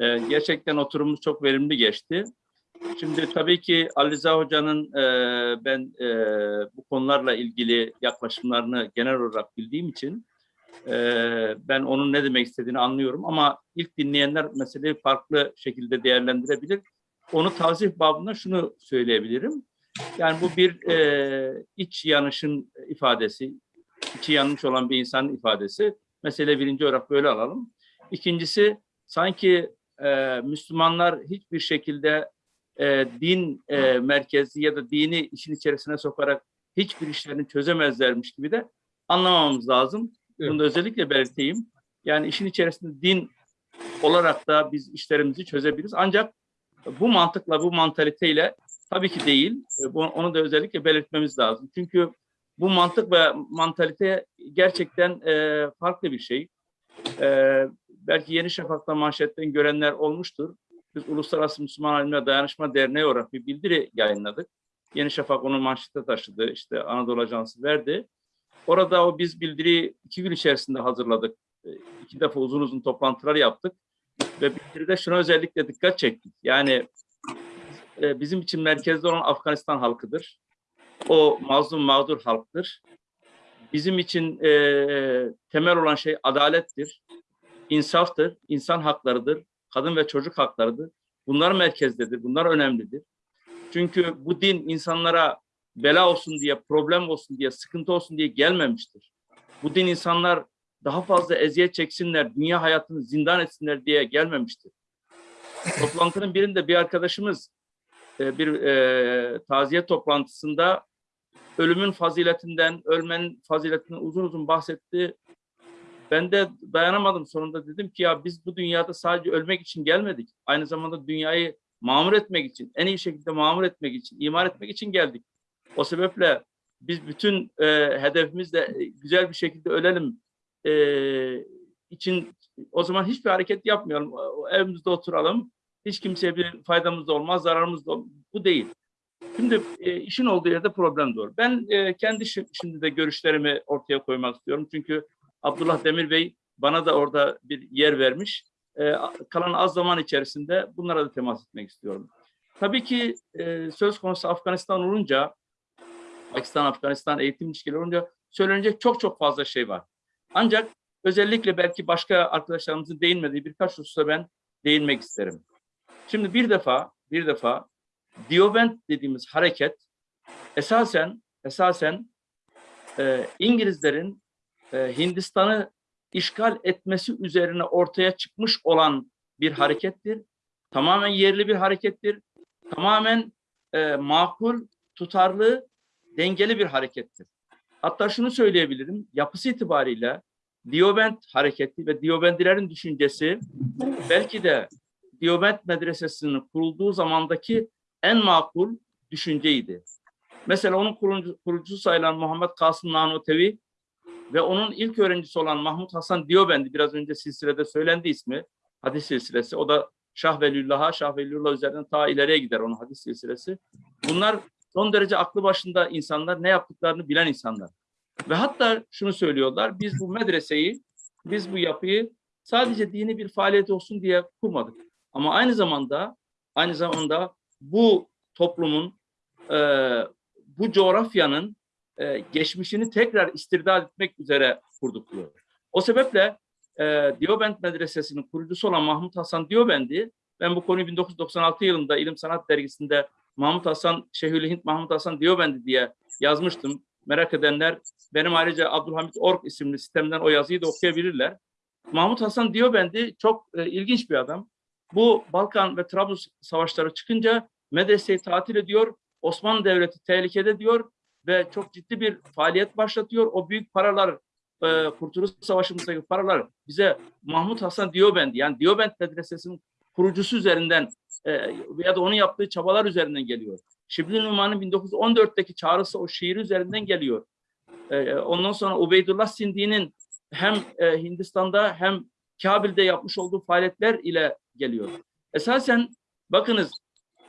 E, gerçekten oturumumuz çok verimli geçti. Şimdi tabii ki Ali Rıza Hoca'nın e, ben e, bu konularla ilgili yaklaşımlarını genel olarak bildiğim için e, ben onun ne demek istediğini anlıyorum ama ilk dinleyenler meseleyi farklı şekilde değerlendirebilir. Onu tavsif babında şunu söyleyebilirim. Yani bu bir e, iç yanışın ifadesi, içi yanmış olan bir insanın ifadesi. Mesele birinci olarak böyle alalım. İkincisi sanki e, Müslümanlar hiçbir şekilde e, din e, merkezli ya da dini işin içerisine sokarak hiçbir işlerini çözemezlermiş gibi de anlamamamız lazım. Bunu da özellikle belirteyim. Yani işin içerisinde din olarak da biz işlerimizi çözebiliriz. Ancak bu mantıkla, bu mantaliteyle tabii ki değil. E, Onu da özellikle belirtmemiz lazım. Çünkü bu mantık ve mantalite gerçekten e, farklı bir şey. E, belki Yeni Şafak'ta manşetten görenler olmuştur. Biz Uluslararası Müslüman Alimler Dayanışma Derneği olarak bir bildiri yayınladık. Yeni Şafak onu manşete taşıdı. İşte Anadolu Ajansı verdi. Orada o biz bildiriyi iki gün içerisinde hazırladık. E, İki defa uzun uzun toplantılar yaptık. Ve bildiride şuna özellikle dikkat çektik. Yani e, bizim için merkezde olan Afganistan halkıdır. O mazlum mağdur halktır. Bizim için e, temel olan şey adalettir, insaftır, insan haklarıdır, kadın ve çocuk haklarıdır. Bunlar merkezdedir, bunlar önemlidir. Çünkü bu din insanlara bela olsun diye, problem olsun diye, sıkıntı olsun diye gelmemiştir. Bu din insanlar daha fazla eziyet çeksinler, dünya hayatını zindan etsinler diye gelmemiştir. Toplantının birinde bir arkadaşımız e, bir e, taziye toplantısında ölümün faziletinden, ölmenin faziletinden uzun uzun bahsetti. Ben de dayanamadım sonunda dedim ki ya biz bu dünyada sadece ölmek için gelmedik. Aynı zamanda dünyayı mamur etmek için, en iyi şekilde mamur etmek için, imar etmek için geldik. O sebeple biz bütün e, hedefimizle e, güzel bir şekilde ölelim e, için o zaman hiçbir hareket yapmayalım. Evimizde oturalım. Hiç kimseye bir faydamız da olmaz, zararımız da olmaz. Bu değil. Şimdi e, işin olduğu yerde problem doğru. Ben e, kendi şi- şimdi de görüşlerimi ortaya koymak istiyorum. Çünkü Abdullah Demir Bey bana da orada bir yer vermiş. E, kalan az zaman içerisinde bunlara da temas etmek istiyorum. Tabii ki e, söz konusu Afganistan olunca, Pakistan-Afganistan eğitim ilişkileri olunca söylenecek çok çok fazla şey var. Ancak özellikle belki başka arkadaşlarımızın değinmediği birkaç hususa ben değinmek isterim. Şimdi bir defa, bir defa Diobent dediğimiz hareket esasen esasen e, İngilizlerin e, Hindistan'ı işgal etmesi üzerine ortaya çıkmış olan bir harekettir. Tamamen yerli bir harekettir. Tamamen e, makul, tutarlı, dengeli bir harekettir. Hatta şunu söyleyebilirim, yapısı itibariyle Diobent hareketi ve Diobendilerin düşüncesi belki de Diobent medresesinin kurulduğu zamandaki en makul düşünceydi. Mesela onun kurucu, kurucusu sayılan Muhammed Kasım Nanutevi ve onun ilk öğrencisi olan Mahmut Hasan Diobendi, biraz önce silsilede söylendi ismi, hadis silsilesi. O da Şah Veliullah'a, Şah Veliullah üzerinden ta ileriye gider onun hadis silsilesi. Bunlar son derece aklı başında insanlar, ne yaptıklarını bilen insanlar. Ve hatta şunu söylüyorlar, biz bu medreseyi, biz bu yapıyı sadece dini bir faaliyet olsun diye kurmadık. Ama aynı zamanda, aynı zamanda bu toplumun, e, bu coğrafyanın e, geçmişini tekrar istirdat etmek üzere kurduk. O sebeple e, Diobent Medresesi'nin kurucusu olan Mahmut Hasan Diobendi, ben bu konuyu 1996 yılında İlim Sanat Dergisi'nde Mahmut Hasan, Şeyhülislam Mahmut Hasan Diobendi diye yazmıştım. Merak edenler benim ayrıca Abdülhamit Ork isimli sistemden o yazıyı da okuyabilirler. Mahmut Hasan Diobendi çok e, ilginç bir adam. Bu Balkan ve Trablus savaşları çıkınca medreseyi tatil ediyor. Osmanlı Devleti tehlikede diyor ve çok ciddi bir faaliyet başlatıyor. O büyük paralar, e, Kurtuluş Savaşı'ndaki paralar bize Mahmut Hasan Diobendi yani Diobend Medresesi'nin kurucusu üzerinden e, ya da onun yaptığı çabalar üzerinden geliyor. Şibli Numan'ın 1914'teki çağrısı o şiir üzerinden geliyor. E, ondan sonra Ubeydullah Sindi'nin hem e, Hindistan'da hem Kabil'de yapmış olduğu faaliyetler ile geliyor. Esasen bakınız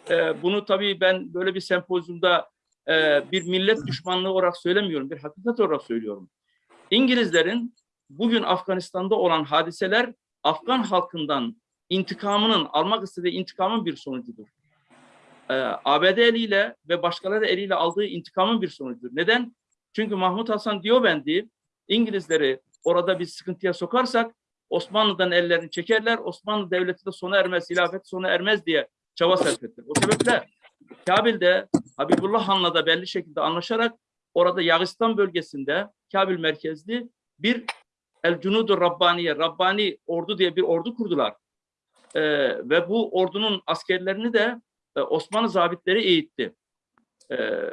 e, bunu tabii ben böyle bir sempozyumda e, bir millet düşmanlığı olarak söylemiyorum, bir hakikat olarak söylüyorum. İngilizlerin bugün Afganistan'da olan hadiseler Afgan halkından intikamının, almak istediği intikamın bir sonucudur. Ee, ABD eliyle ve başkaları eliyle aldığı intikamın bir sonucudur. Neden? Çünkü Mahmut Hasan Diyobendi İngilizleri orada bir sıkıntıya sokarsak Osmanlı'dan ellerini çekerler, Osmanlı Devleti de sona ermez, hilafet sona ermez diye çaba sarf ettiler. O sebeple Kabil'de Habibullah Han'la da belli şekilde anlaşarak orada Yağistan bölgesinde Kabil merkezli bir El Cunudur Rabbaniye, Rabbani ordu diye bir ordu kurdular. Ee, ve bu ordunun askerlerini de e, Osmanlı zabitleri eğitti. Ee,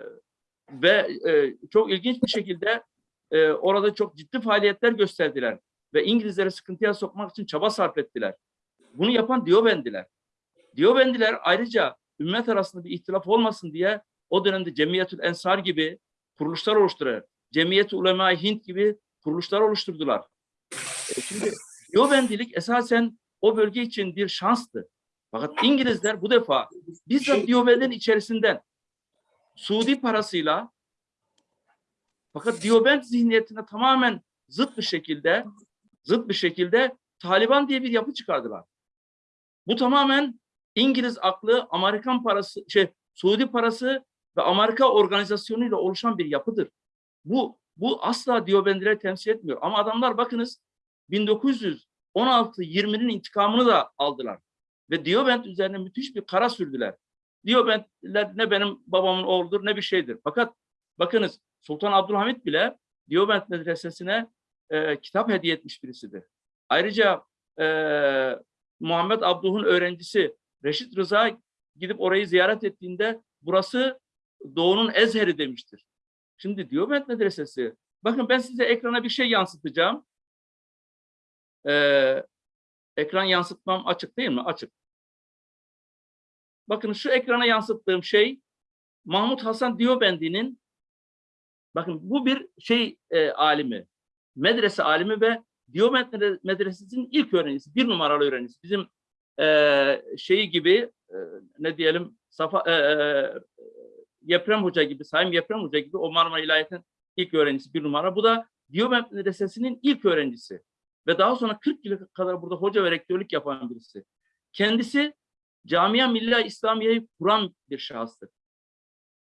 ve e, çok ilginç bir şekilde e, orada çok ciddi faaliyetler gösterdiler. Ve İngilizleri sıkıntıya sokmak için çaba sarf ettiler. Bunu yapan Diyobendiler. Diyobendiler ayrıca ümmet arasında bir ihtilaf olmasın diye o dönemde Cemiyetül Ensar gibi kuruluşlar oluşturuyor. Cemiyet Ulema Hint gibi kuruluşlar oluşturdular. E, şimdi Diyobendilik esasen o bölge için bir şanstı. Fakat İngilizler bu defa bizzat Diyobend'in içerisinden Suudi parasıyla fakat Diyobend zihniyetine tamamen zıt bir şekilde zıt bir şekilde Taliban diye bir yapı çıkardılar. Bu tamamen İngiliz aklı, Amerikan parası, şey Suudi parası ve Amerika organizasyonuyla oluşan bir yapıdır. Bu bu asla Diyobendileri temsil etmiyor. Ama adamlar bakınız 1916-20'nin intikamını da aldılar. Ve Diyobend üzerine müthiş bir kara sürdüler. Diyobendler ne benim babamın oğludur ne bir şeydir. Fakat bakınız Sultan Abdülhamit bile Diyobend medresesine e, kitap hediye etmiş birisidir. Ayrıca e, Muhammed Abduh'un öğrencisi Reşit Rıza gidip orayı ziyaret ettiğinde burası Doğu'nun Ezheri demiştir. Şimdi Diyoment Medresesi, bakın ben size ekrana bir şey yansıtacağım. Ee, ekran yansıtmam açık değil mi? Açık. Bakın şu ekrana yansıttığım şey Mahmut Hasan Diyobendi'nin bakın bu bir şey e, alimi, medrese alimi ve Diyoment Medresesi'nin ilk öğrencisi, bir numaralı öğrencisi. Bizim e, şeyi gibi e, ne diyelim Safa, e, e, Yeprem Hoca gibi, Sayın Yeprem Hoca gibi o Marmara İlahiyat'ın ilk öğrencisi bir numara. Bu da Diyoment Medresesi'nin ilk öğrencisi. Ve daha sonra 40 yıl kadar burada hoca ve rektörlük yapan birisi. Kendisi Camia Milli İslamiye'yi kuran bir şahıstır.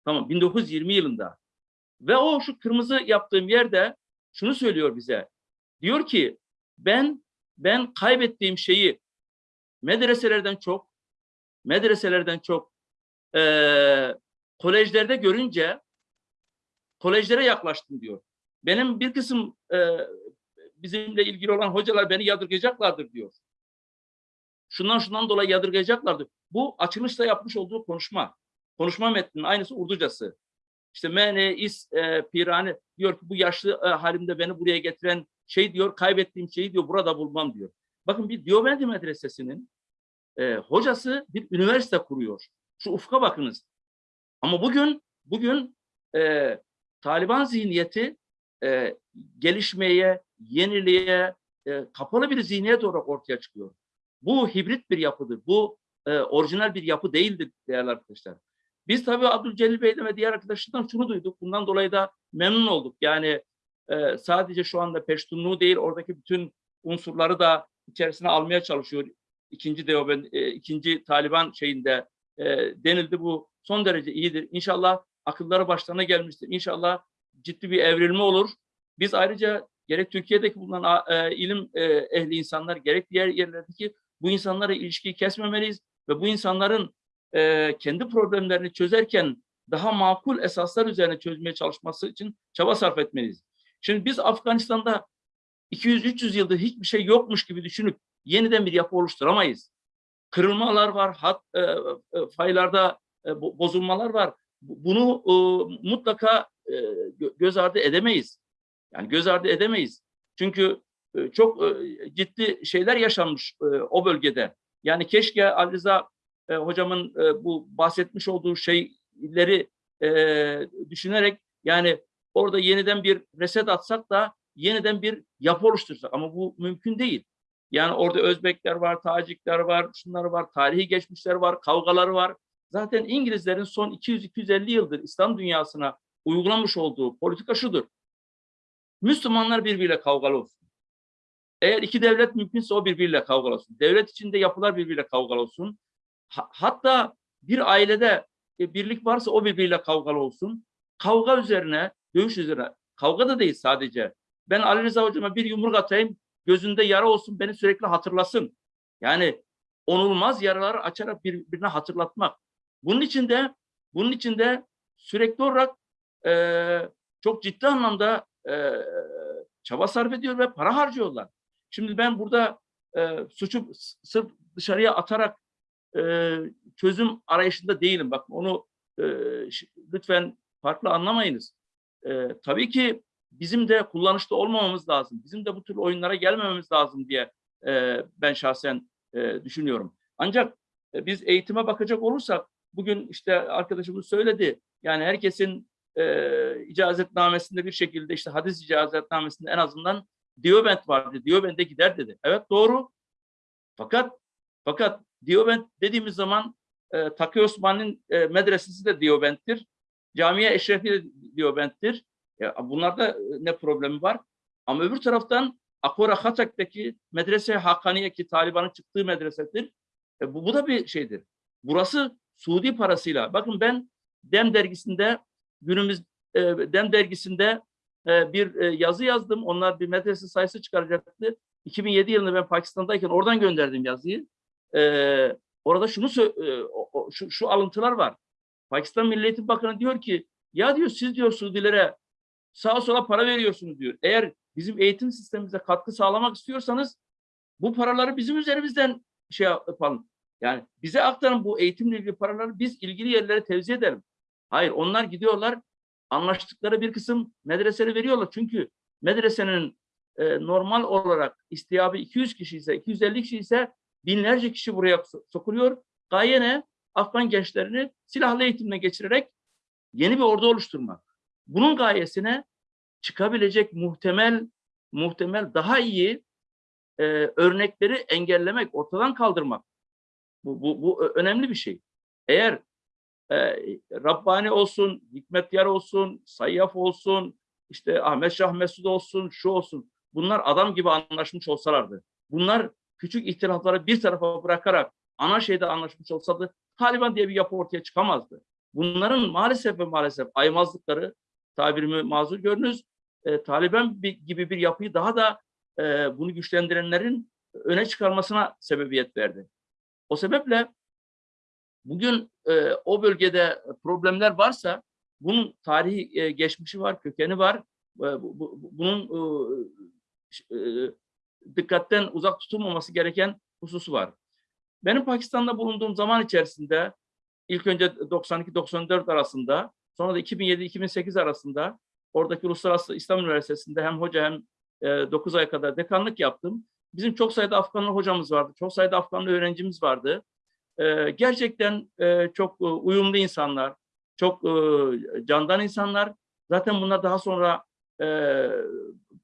Tamam 1920 yılında. Ve o şu kırmızı yaptığım yerde şunu söylüyor bize. Diyor ki ben ben kaybettiğim şeyi medreselerden çok medreselerden çok e, kolejlerde görünce kolejlere yaklaştım diyor. Benim bir kısım e, bizimle ilgili olan hocalar beni yadırgayacaklardır diyor. Şundan şundan dolayı yadırgayacaklardır. Bu açılışta yapmış olduğu konuşma. Konuşma metninin aynısı Urducası. İşte mene is e, pirane diyor ki bu yaşlı e, halimde beni buraya getiren şey diyor kaybettiğim şeyi diyor burada bulmam diyor. Bakın bir Diyobendi Medresesi'nin e, hocası bir üniversite kuruyor. Şu ufka bakınız. Ama bugün bugün e, Taliban zihniyeti e, gelişmeye, yeniliğe e, kapalı bir zihniyet olarak ortaya çıkıyor. Bu hibrit bir yapıdır. Bu e, orijinal bir yapı değildir değerli arkadaşlar. Biz tabii Abdülcelil Bey'den ve diğer arkadaşlardan şunu duyduk. Bundan dolayı da memnun olduk. Yani e, sadece şu anda Peştunluğu değil, oradaki bütün unsurları da içerisine almaya çalışıyor. İkinci Deoben, e, ikinci Taliban şeyinde e, denildi bu son derece iyidir. İnşallah akılları başlarına gelmiştir. İnşallah ciddi bir evrilme olur. Biz ayrıca gerek Türkiye'deki bulunan e, ilim e, ehli insanlar gerek diğer yerlerdeki bu insanlara ilişkiyi kesmemeliyiz ve bu insanların e, kendi problemlerini çözerken daha makul esaslar üzerine çözmeye çalışması için çaba sarf etmeliyiz. Şimdi biz Afganistan'da 200-300 yıldır hiçbir şey yokmuş gibi düşünüp yeniden bir yapı oluşturamayız. Kırılmalar var, hat, e, e, faylarda e, bozulmalar var. Bunu e, mutlaka e, göz ardı edemeyiz. Yani göz ardı edemeyiz. Çünkü e, çok e, ciddi şeyler yaşanmış e, o bölgede. Yani keşke Ali Rıza e, hocamın e, bu bahsetmiş olduğu şeyleri e, düşünerek yani orada yeniden bir reset atsak da yeniden bir yapı oluştursak ama bu mümkün değil. Yani orada Özbekler var, Tacikler var, şunlar var, tarihi geçmişler var, kavgaları var. Zaten İngilizlerin son 200-250 yıldır İslam dünyasına uygulamış olduğu politika şudur. Müslümanlar birbiriyle kavgalı olsun. Eğer iki devlet mümkünse o birbiriyle kavgalı olsun. Devlet içinde yapılar birbiriyle kavgalı olsun. Ha- hatta bir ailede e, birlik varsa o birbiriyle kavgalı olsun. Kavga üzerine, dövüş üzerine. Kavga da değil sadece. Ben Ali Rıza hocama bir yumruk atayım, gözünde yara olsun, beni sürekli hatırlasın. Yani onulmaz yaraları açarak birbirine hatırlatmak. Bunun için de bunun için de sürekli olarak e, çok ciddi anlamda e, çaba sarf ediyor ve para harcıyorlar. Şimdi ben burada e, suçu sırf dışarıya atarak e, çözüm arayışında değilim. Bak onu e, lütfen farklı anlamayınız. E, tabii ki bizim de kullanışlı olmamamız lazım. Bizim de bu tür oyunlara gelmememiz lazım diye e, ben şahsen e, düşünüyorum. Ancak e, biz eğitime bakacak olursak bugün işte arkadaşımız söyledi. Yani herkesin e, icazetnamesinde bir şekilde işte hadis icazetnamesinde en azından Diobent vardı. Diobent'e gider dedi. Evet doğru. Fakat fakat Diobent dediğimiz zaman e, Taki Osman'ın e, medresesi de Diobent'tir. Camiye Eşrefi de Diobent'tir. Ya, bunlarda e, ne problemi var? Ama öbür taraftan Akora Hatak'taki medrese Hakaniye ki Taliban'ın çıktığı medresedir. E, bu, bu da bir şeydir. Burası Suudi parasıyla. Bakın ben Dem dergisinde günümüz e, Dem dergisinde e, bir e, yazı yazdım. Onlar bir medrese sayısı çıkaracaktı. 2007 yılında ben Pakistan'dayken oradan gönderdim yazıyı. E, orada şunu e, o- şu, şu alıntılar var. Pakistan Milli Eğitim Bakanı diyor ki ya diyor siz diyor Suudilere sağa sola para veriyorsunuz diyor. Eğer bizim eğitim sistemimize katkı sağlamak istiyorsanız bu paraları bizim üzerimizden şey yapalım. Yani bize aktarın bu eğitimle ilgili paraları biz ilgili yerlere tevzi edelim. Hayır onlar gidiyorlar anlaştıkları bir kısım medreseleri veriyorlar. Çünkü medresenin e, normal olarak istiyabı 200 kişi ise 250 kişi ise binlerce kişi buraya so- sokuluyor. Gaye ne? Afgan gençlerini silahlı eğitimle geçirerek yeni bir ordu oluşturmak. Bunun gayesine çıkabilecek muhtemel muhtemel daha iyi e, örnekleri engellemek, ortadan kaldırmak. Bu, bu, bu önemli bir şey. Eğer e, Rabbani olsun, Hikmet Yar olsun, Sayyaf olsun, işte Ahmet Şah Mesud olsun, şu olsun. Bunlar adam gibi anlaşmış olsalardı. Bunlar küçük ihtilafları bir tarafa bırakarak ana şeyde anlaşmış olsaydı Taliban diye bir yapı ortaya çıkamazdı. Bunların maalesef ve maalesef aymazlıkları tabirimi mazur görünüz. E, Taliban gibi bir yapıyı daha da e, bunu güçlendirenlerin öne çıkarmasına sebebiyet verdi. O sebeple bugün e, o bölgede problemler varsa bunun tarihi e, geçmişi var, kökeni var. E, bu- bu- bunun e, e, dikkatten uzak tutulmaması gereken hususu var. Benim Pakistan'da bulunduğum zaman içerisinde ilk önce 92-94 arasında sonra da 2007-2008 arasında oradaki Uluslararası İslam Üniversitesi'nde hem hoca hem e, 9 ay kadar dekanlık yaptım. Bizim çok sayıda Afganlı hocamız vardı, çok sayıda Afganlı öğrencimiz vardı. E, gerçekten e, çok e, uyumlu insanlar, çok e, candan insanlar. Zaten bunlar daha sonra e,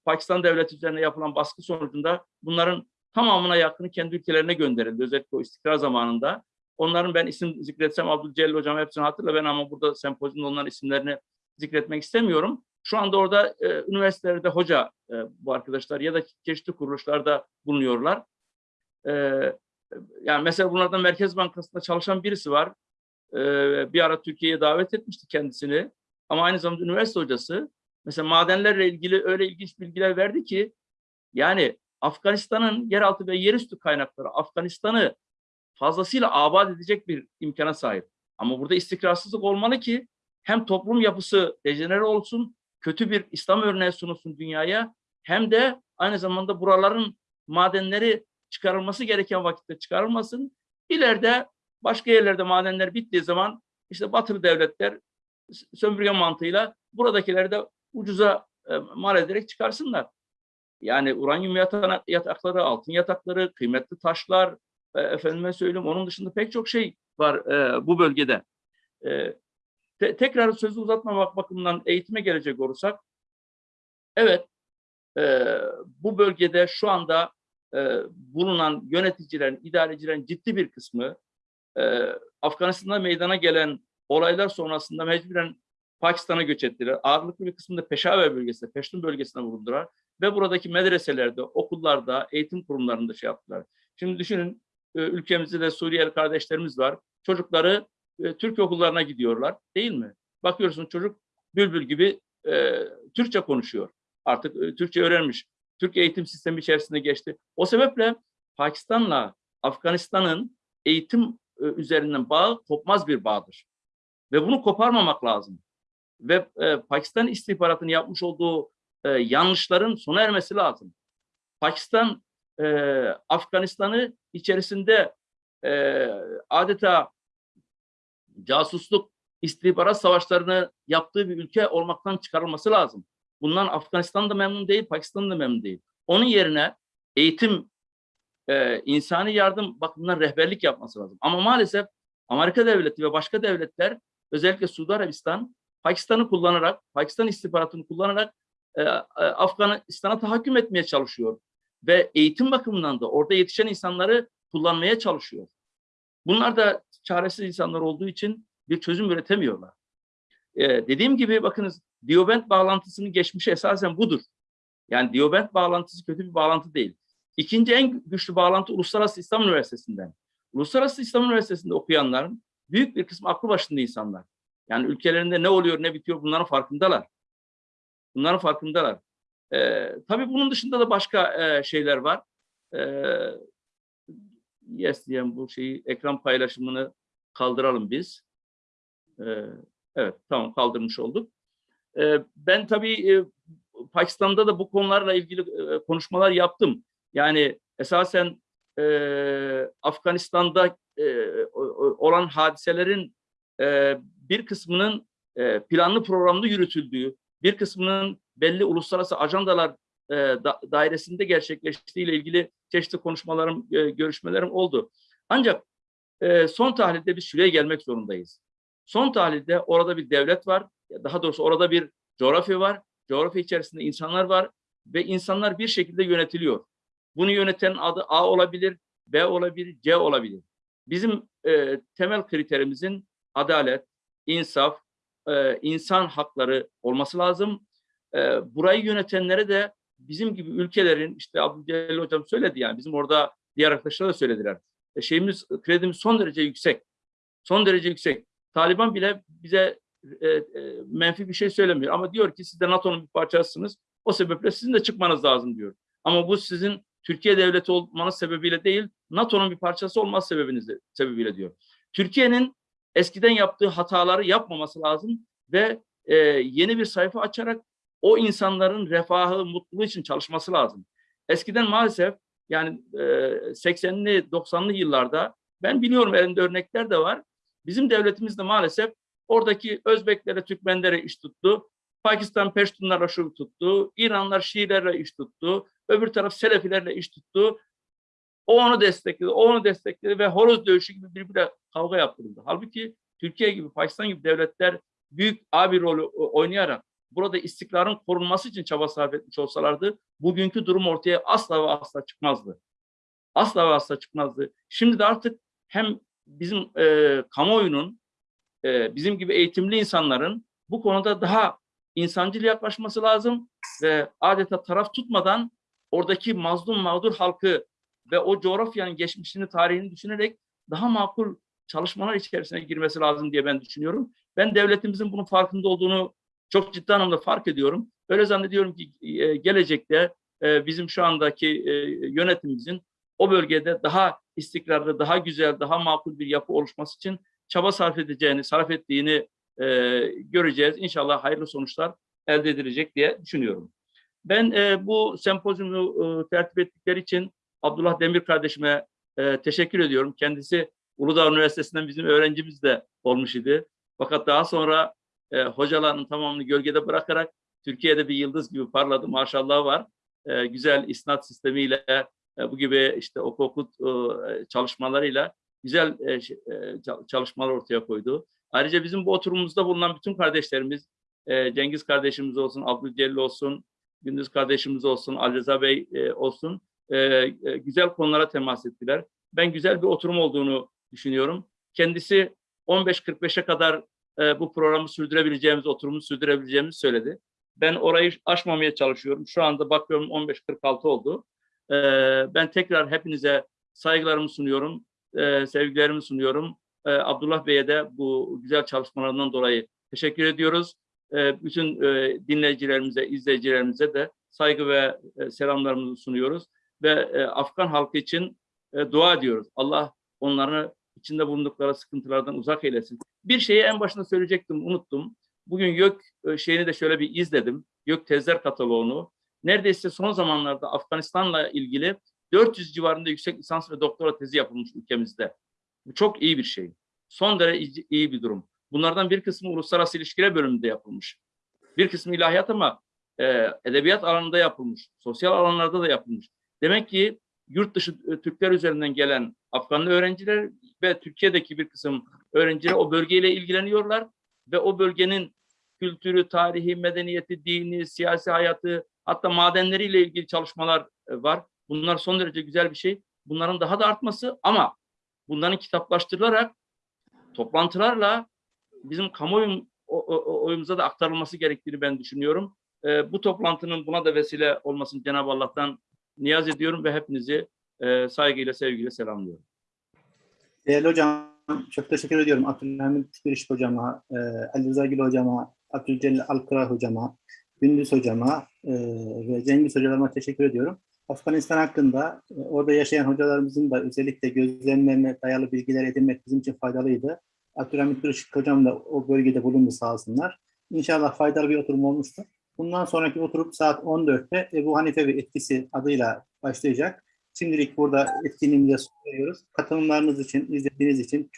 Pakistan devleti üzerine yapılan baskı sonucunda bunların tamamına yakını kendi ülkelerine gönderildi. Özellikle o istikrar zamanında. Onların ben isim zikretsem Abdülcelil Hocam hepsini hatırla ben ama burada sempozyumda onların isimlerini zikretmek istemiyorum. Şu anda orada e, üniversitelerde hoca e, bu arkadaşlar ya da çeşitli kuruluşlarda bulunuyorlar. E, yani mesela bunlardan Merkez Bankası'nda çalışan birisi var. E, bir ara Türkiye'ye davet etmişti kendisini. Ama aynı zamanda üniversite hocası. Mesela madenlerle ilgili öyle ilginç bilgiler verdi ki yani Afganistan'ın yeraltı ve yerüstü kaynakları Afganistan'ı fazlasıyla abat edecek bir imkana sahip. Ama burada istikrarsızlık olmalı ki hem toplum yapısı dejenere olsun, kötü bir İslam örneği sunulsun dünyaya hem de aynı zamanda buraların madenleri çıkarılması gereken vakitte çıkarılmasın. İleride başka yerlerde madenler bittiği zaman işte batılı devletler sömürge mantığıyla buradakileri de ucuza e, mal ederek çıkarsınlar. Yani uranyum yatakları, altın yatakları, kıymetli taşlar, e, efendime söyleyeyim onun dışında pek çok şey var e, bu bölgede. E, te- tekrar sözü uzatmamak bakımından eğitime gelecek olursak, evet e, bu bölgede şu anda e, bulunan yöneticilerin, idarecilerin ciddi bir kısmı e, Afganistan'da meydana gelen olaylar sonrasında mecburen Pakistan'a göç ettiler. Ağırlıklı bir kısmını da Peşaver bölgesinde, Peştun bölgesine bulundular. ve buradaki medreselerde, okullarda, eğitim kurumlarında şey yaptılar. Şimdi düşünün ülkemizde de Suriyeli kardeşlerimiz var. Çocukları e, Türk okullarına gidiyorlar değil mi? Bakıyorsun çocuk bülbül gibi e, Türkçe konuşuyor. Artık e, Türkçe öğrenmiş. Türk eğitim sistemi içerisinde geçti. O sebeple Pakistan'la Afganistan'ın eğitim e, üzerinden bağı kopmaz bir bağdır. Ve bunu koparmamak lazım. Ve e, Pakistan istihbaratının yapmış olduğu e, yanlışların sona ermesi lazım. Pakistan e, Afganistan'ı içerisinde e, adeta casusluk, istihbarat savaşlarını yaptığı bir ülke olmaktan çıkarılması lazım. Bundan Afganistan da memnun değil, Pakistan da memnun değil. Onun yerine eğitim, e, insani yardım bakımından rehberlik yapması lazım. Ama maalesef Amerika devleti ve başka devletler özellikle Suudi Arabistan Pakistan'ı kullanarak, Pakistan istihbaratını kullanarak e, e, Afganistan'a tahakküm etmeye çalışıyor. Ve eğitim bakımından da orada yetişen insanları kullanmaya çalışıyor. Bunlar da çaresiz insanlar olduğu için bir çözüm üretemiyorlar. Ee, dediğim gibi bakınız Diobent bağlantısının geçmişi esasen budur. Yani Diobent bağlantısı kötü bir bağlantı değil. İkinci en güçlü bağlantı Uluslararası İslam Üniversitesi'nden. Uluslararası İslam Üniversitesi'nde okuyanların büyük bir kısmı aklı başında insanlar. Yani ülkelerinde ne oluyor ne bitiyor bunların farkındalar. Bunların farkındalar. Ee, tabii bunun dışında da başka e, şeyler var. Ee, yes diyen bu şeyi ekran paylaşımını kaldıralım biz. Ee, evet tamam kaldırmış olduk. Ee, ben tabii e, Pakistan'da da bu konularla ilgili e, konuşmalar yaptım. Yani esasen e, Afganistan'da e, olan hadiselerin e, bir kısmının e, planlı programlı yürütüldüğü, bir kısmının belli uluslararası ajandalar e, da, dairesinde gerçekleştiği ile ilgili çeşitli konuşmalarım, e, görüşmelerim oldu. Ancak e, son tahlilde biz şuraya gelmek zorundayız. Son tahlilde orada bir devlet var, daha doğrusu orada bir coğrafya var, coğrafya içerisinde insanlar var ve insanlar bir şekilde yönetiliyor. Bunu yöneten adı A olabilir, B olabilir, C olabilir. Bizim e, temel kriterimizin adalet, insaf, e, insan hakları olması lazım. E, burayı yönetenlere de bizim gibi ülkelerin, işte Abdülcelil Hocam söyledi yani, bizim orada diğer arkadaşlar da söylediler. E, şeyimiz, kredimiz son derece yüksek. Son derece yüksek. Taliban bile bize menfi bir şey söylemiyor. Ama diyor ki siz de NATO'nun bir parçasısınız. O sebeple sizin de çıkmanız lazım diyor. Ama bu sizin Türkiye devleti olmanız sebebiyle değil, NATO'nun bir parçası olmaz sebebiniz sebebiyle diyor. Türkiye'nin eskiden yaptığı hataları yapmaması lazım ve e, yeni bir sayfa açarak o insanların refahı, mutluluğu için çalışması lazım. Eskiden maalesef yani e, 80'li 90'lı yıllarda ben biliyorum elinde örnekler de var. Bizim devletimiz de maalesef oradaki Özbeklere, Türkmenlere iş tuttu. Pakistan Peştunlarla şu tuttu. İranlar Şiilerle iş tuttu. Öbür taraf Selefilerle iş tuttu. O onu destekledi, o onu destekledi ve horoz dövüşü gibi birbirine kavga yaptırıldı. Halbuki Türkiye gibi, Pakistan gibi devletler büyük abi rolü oynayarak burada istikrarın korunması için çaba sarf etmiş olsalardı bugünkü durum ortaya asla ve asla çıkmazdı. Asla ve asla çıkmazdı. Şimdi de artık hem bizim e, kamuoyunun, e, bizim gibi eğitimli insanların bu konuda daha insancıl yaklaşması lazım ve adeta taraf tutmadan oradaki mazlum mağdur halkı ve o coğrafyanın geçmişini, tarihini düşünerek daha makul çalışmalar içerisine girmesi lazım diye ben düşünüyorum. Ben devletimizin bunun farkında olduğunu çok ciddi anlamda fark ediyorum. Öyle zannediyorum ki e, gelecekte e, bizim şu andaki e, yönetimimizin o bölgede daha istikrarlı, daha güzel, daha makul bir yapı oluşması için çaba sarf edeceğini, sarf ettiğini göreceğiz. İnşallah hayırlı sonuçlar elde edilecek diye düşünüyorum. Ben bu sempozyumu tertip ettikleri için Abdullah Demir kardeşime teşekkür ediyorum. Kendisi Uludağ Üniversitesi'nden bizim öğrencimiz de olmuş idi. Fakat daha sonra e, hocalarının tamamını gölgede bırakarak Türkiye'de bir yıldız gibi parladı. Maşallah var. E, güzel isnat sistemiyle e, bu gibi işte oku okut e, çalışmalarıyla güzel e, e, çalışmalar ortaya koydu. Ayrıca bizim bu oturumumuzda bulunan bütün kardeşlerimiz, e, Cengiz kardeşimiz olsun, Abdülcelil olsun, Gündüz kardeşimiz olsun, Ali Rıza Bey e, olsun, e, e, güzel konulara temas ettiler. Ben güzel bir oturum olduğunu düşünüyorum. Kendisi 15.45'e kadar e, bu programı sürdürebileceğimiz, oturumu sürdürebileceğimizi söyledi. Ben orayı aşmamaya çalışıyorum. Şu anda bakıyorum 15.46 oldu. Ee, ben tekrar hepinize saygılarımı sunuyorum, e, sevgilerimi sunuyorum. Ee, Abdullah Bey'e de bu güzel çalışmalarından dolayı teşekkür ediyoruz. Ee, bütün e, dinleyicilerimize, izleyicilerimize de saygı ve e, selamlarımızı sunuyoruz. Ve e, Afgan halkı için e, dua ediyoruz. Allah onları içinde bulundukları sıkıntılardan uzak eylesin. Bir şeyi en başında söyleyecektim, unuttum. Bugün YÖK e, şeyini de şöyle bir izledim. YÖK tezler kataloğunu. Neredeyse son zamanlarda Afganistan'la ilgili 400 civarında yüksek lisans ve doktora tezi yapılmış ülkemizde. Bu çok iyi bir şey. Son derece iyi bir durum. Bunlardan bir kısmı uluslararası ilişkiler bölümünde yapılmış. Bir kısmı ilahiyat ama e, edebiyat alanında yapılmış. Sosyal alanlarda da yapılmış. Demek ki yurt dışı e, Türkler üzerinden gelen Afganlı öğrenciler ve Türkiye'deki bir kısım öğrenciler o bölgeyle ilgileniyorlar ve o bölgenin kültürü, tarihi, medeniyeti, dini, siyasi hayatı, hatta madenleriyle ilgili çalışmalar e, var. Bunlar son derece güzel bir şey. Bunların daha da artması ama bunların kitaplaştırılarak toplantılarla bizim kamuoyu o- o- oyumuza da aktarılması gerektiğini ben düşünüyorum. E, bu toplantının buna da vesile olmasını Cenab-ı Allah'tan niyaz ediyorum ve hepinizi e, saygıyla, sevgiyle selamlıyorum. Değerli hocam, çok teşekkür ediyorum. Abdülhamit Giriş hocama, e, Ali Rıza Gül hocama, Abdülcelil Alkıra hocama, Gündüz hocama e, ve Cengiz hocalarıma teşekkür ediyorum. Afganistan hakkında e, orada yaşayan hocalarımızın da özellikle gözlemlerine dayalı bilgiler edinmek bizim için faydalıydı. Abdülhamit Giriş hocam da o bölgede bulundu sağ olsunlar. İnşallah faydalı bir oturum olmuştur. Bundan sonraki oturum saat 14'te Ebu Hanife ve etkisi adıyla başlayacak. Şimdilik burada etkinliğimize son veriyoruz. Katılımlarınız için, izlediğiniz için çok